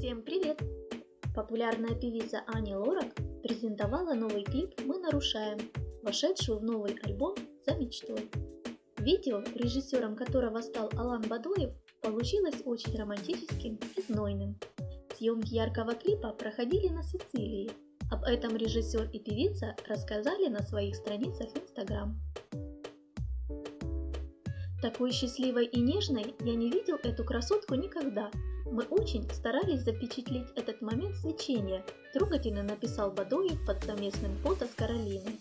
Всем привет! Популярная певица Ани Лорак презентовала новый клип «Мы нарушаем», вошедшую в новый альбом «За мечтой». Видео, режиссером которого стал Алан Бадоев, получилось очень романтическим и знойным. Съемки яркого клипа проходили на Сицилии. Об этом режиссер и певица рассказали на своих страницах Instagram. Такой счастливой и нежной я не видел эту красотку никогда. Мы очень старались запечатлеть этот момент свечения, трогательно написал Бадоев под совместным фото с Каролиной.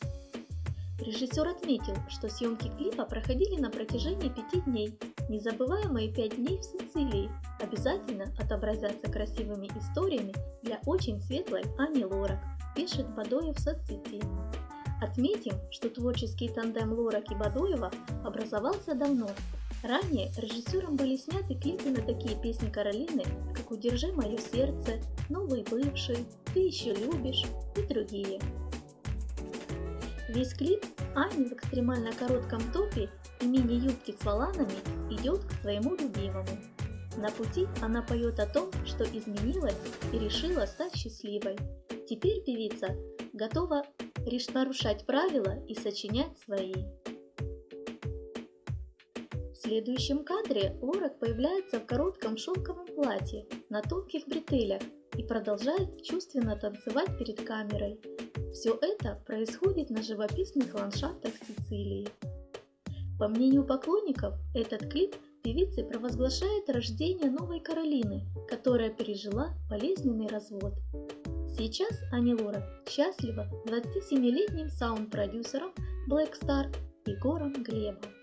Режиссер отметил, что съемки клипа проходили на протяжении пяти дней. Незабываемые пять дней в Сицилии обязательно отобразятся красивыми историями для очень светлой Ани Лорак, пишет Бадоев в соцсети. Отметим, что творческий тандем Лорак и Бадоева образовался давно. Ранее режиссером были сняты клипы на такие песни Каролины, как «Удержи мое сердце», «Новый бывший», «Ты еще любишь» и другие. Весь клип Ани в экстремально коротком топе и мини-юбке с воланами идет к своему любимому. На пути она поет о том, что изменилась и решила стать счастливой. Теперь певица готова лишь нарушать правила и сочинять свои. Следующем кадре Лорак появляется в коротком шелковом платье на тонких бретелях и продолжает чувственно танцевать перед камерой. Все это происходит на живописных ландшафтах Сицилии. По мнению поклонников, этот клип певицы провозглашает рождение новой Каролины, которая пережила болезненный развод. Сейчас Ани Лора счастлива 27-летним саунд-продюсером Black Star Егором Глебом.